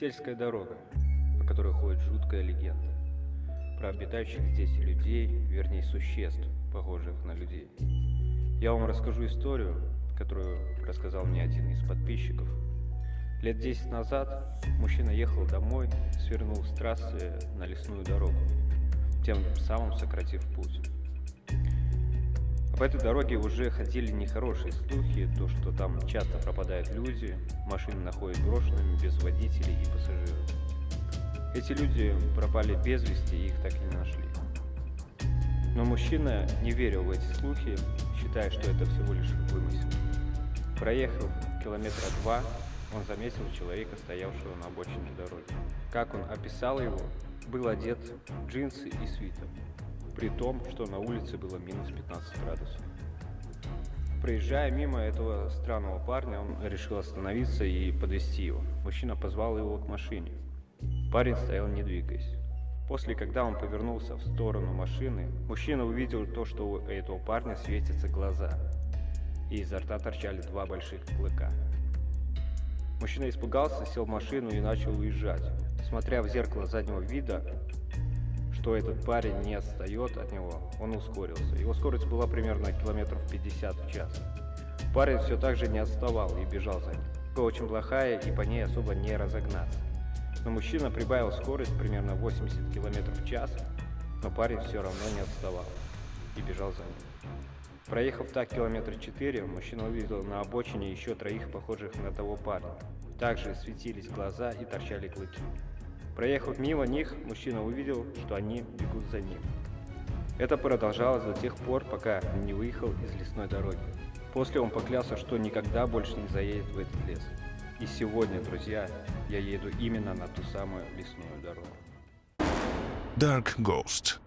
Сельская дорога, по которой ходит жуткая легенда. Про обитающих здесь людей, вернее существ, похожих на людей. Я вам расскажу историю, которую рассказал мне один из подписчиков. Лет 10 назад мужчина ехал домой, свернул с трассы на лесную дорогу, тем самым сократив путь. По этой дороге уже ходили нехорошие слухи, то что там часто пропадают люди, машины находят брошенными без водителей и пассажиров. Эти люди пропали без вести и их так и не нашли. Но мужчина не верил в эти слухи, считая, что это всего лишь вымысел. Проехав километра два, он заметил человека, стоявшего на обочине дороги. Как он описал его, был одет в джинсы и свитер при том, что на улице было минус 15 градусов. Проезжая мимо этого странного парня, он решил остановиться и подвести его. Мужчина позвал его к машине. Парень стоял не двигаясь. После, когда он повернулся в сторону машины, мужчина увидел то, что у этого парня светятся глаза, и изо рта торчали два больших клыка. Мужчина испугался, сел в машину и начал уезжать. Смотря в зеркало заднего вида, что этот парень не отстает от него, он ускорился. Его скорость была примерно километров 50 в час. Парень все так же не отставал и бежал за ним. Была очень плохая и по ней особо не разогнаться. Но мужчина прибавил скорость примерно 80 км в час, но парень все равно не отставал и бежал за ним. Проехав так километра 4, мужчина увидел на обочине еще троих похожих на того парня. Также светились глаза и торчали клыки. Проехав мимо них, мужчина увидел, что они бегут за ним. Это продолжалось до тех пор, пока не выехал из лесной дороги. После он поклялся, что никогда больше не заедет в этот лес. И сегодня, друзья, я еду именно на ту самую лесную дорогу. Dark Ghost.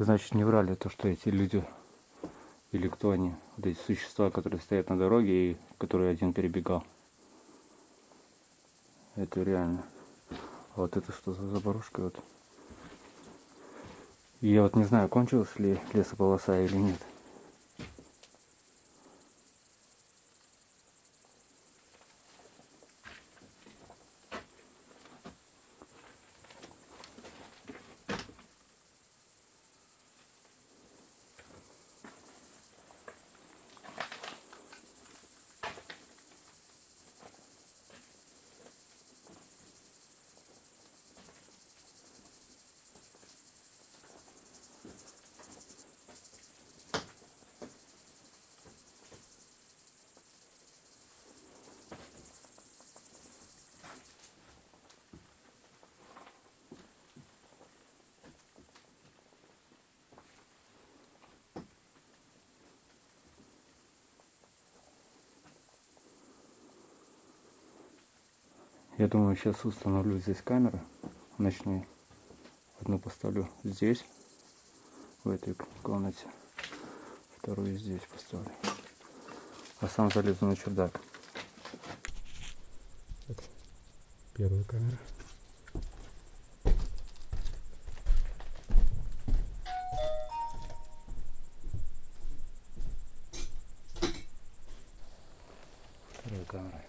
Значит, не врали то, что эти люди или кто они, вот эти существа, которые стоят на дороге и которые один перебегал. Это реально. А вот это что за заборушка вот. И я вот не знаю, кончилась ли лесополоса или нет. Я думаю, сейчас установлю здесь камеры ночные. Одну поставлю здесь, в этой комнате. Вторую здесь поставлю. А сам залезу на чердак. Это первая камера. Вторая камера.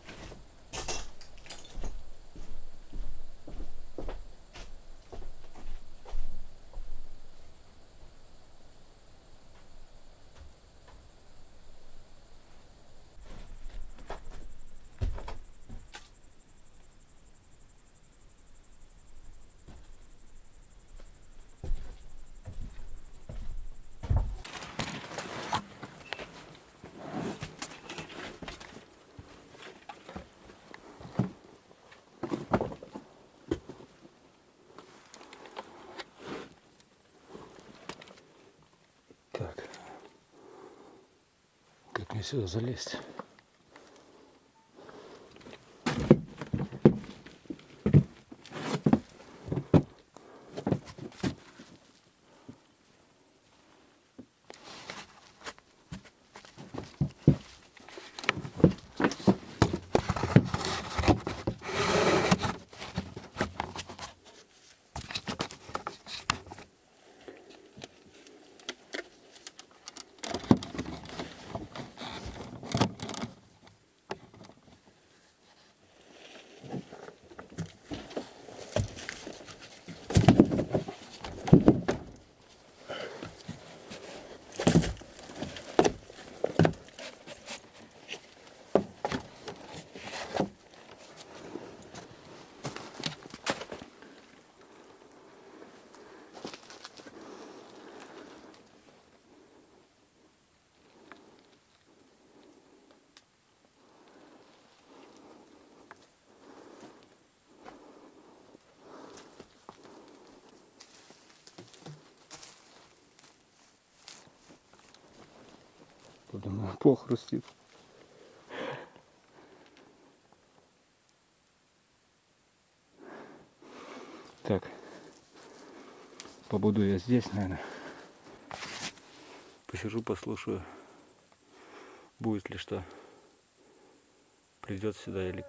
Так. Как мне сюда залезть? Подумал, плохо хрустит. Так, побуду я здесь, наверное. Посижу, послушаю, будет ли что. Придет сюда или...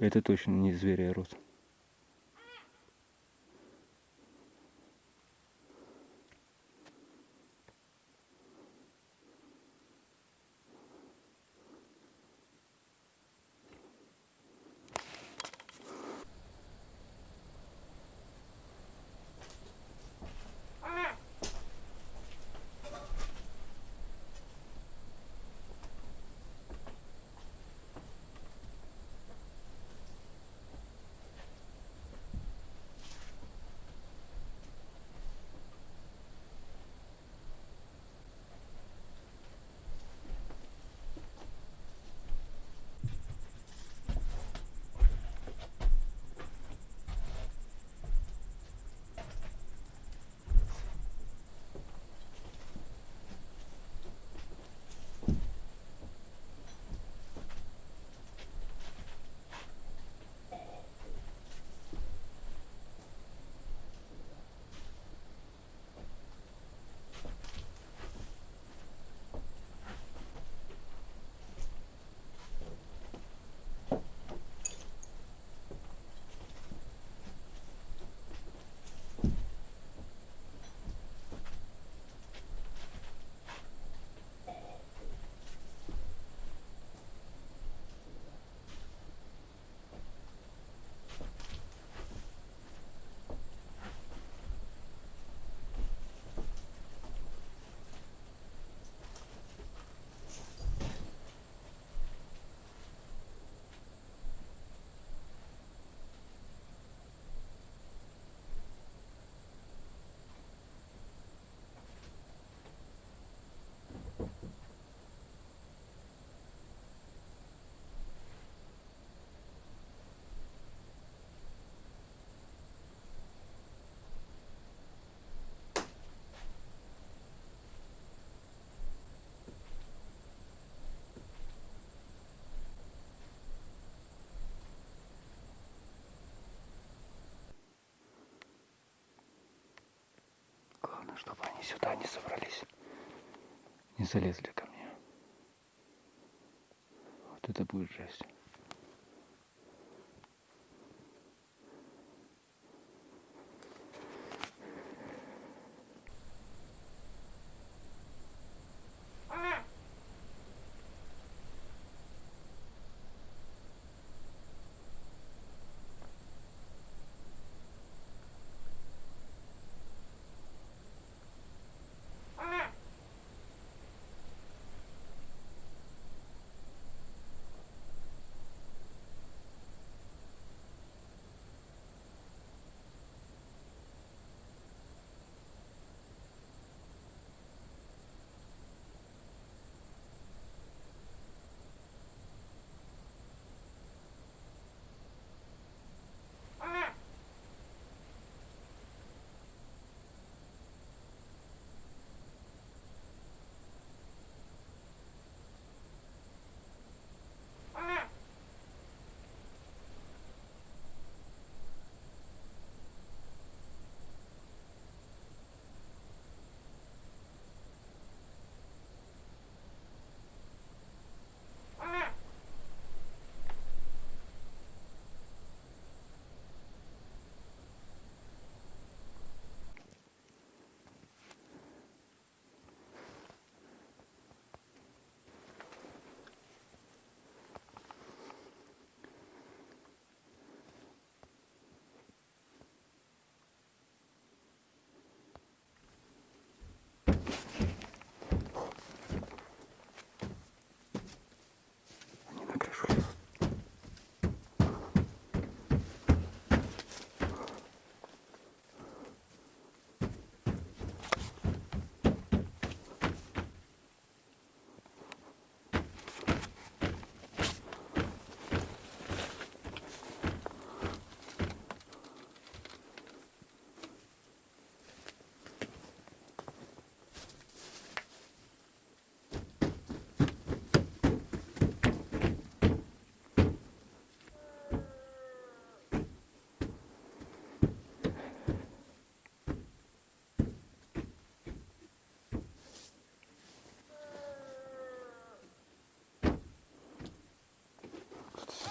Это точно не зверь, а рот. Чтобы они сюда не собрались, не залезли ко мне. Вот это будет жесть.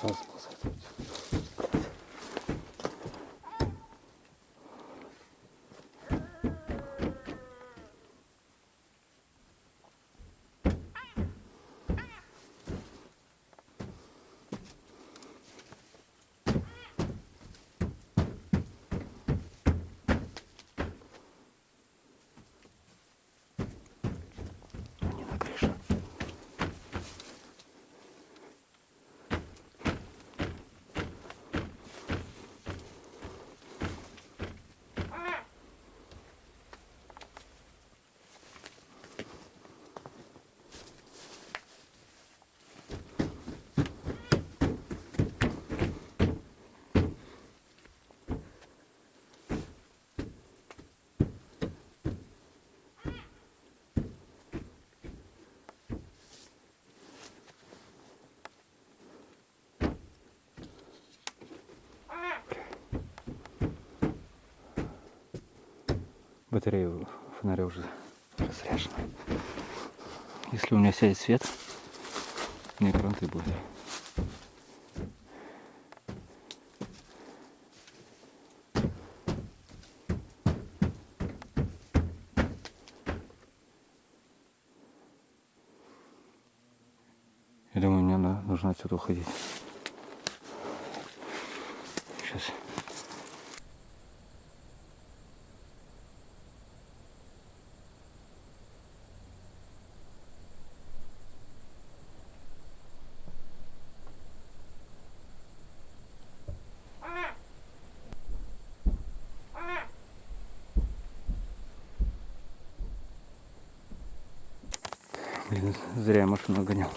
Vamos, vamos, vamos. Батарея фонаря уже разряжена. Если у меня сядет свет, мне кранты будет. Я думаю, мне нужно отсюда уходить. Сейчас. Блин, зря я машину гонял.